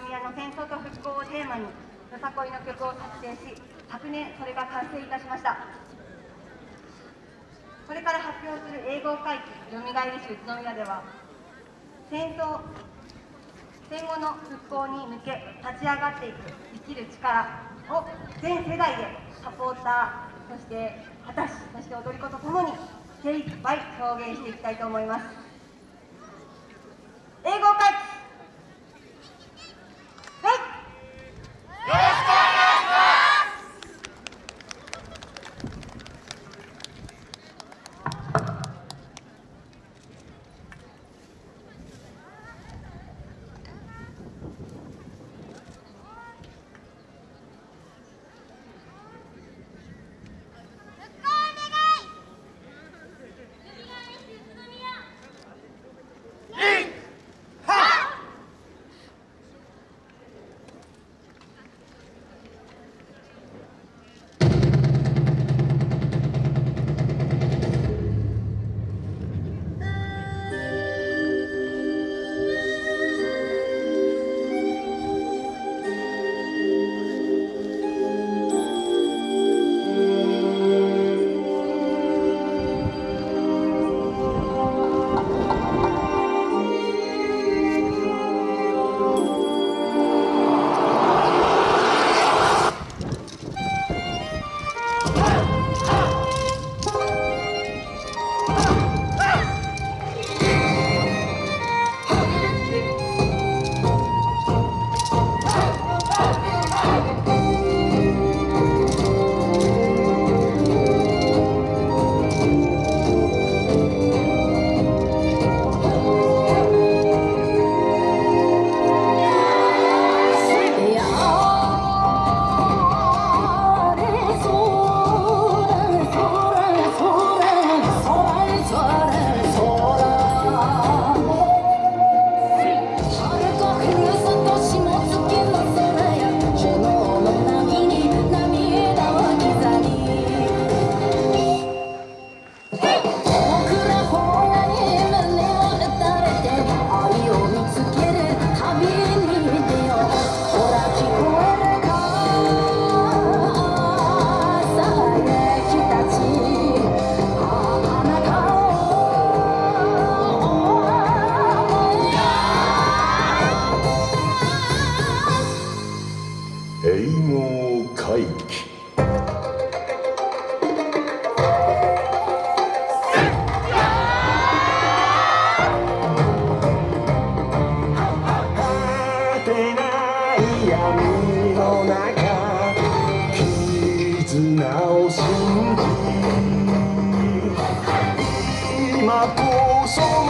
宮の戦争と復興をテーマによさこいの曲を作成し昨年それが完成いたしました。これから発表する英語会期よみがえりし宇都宮では戦争戦後の復興に向け立ち上がっていく生きる力を全世代でサポーターそして私そして踊り子とともに精一杯表現していきたいと思います。英語会を信じ今こそ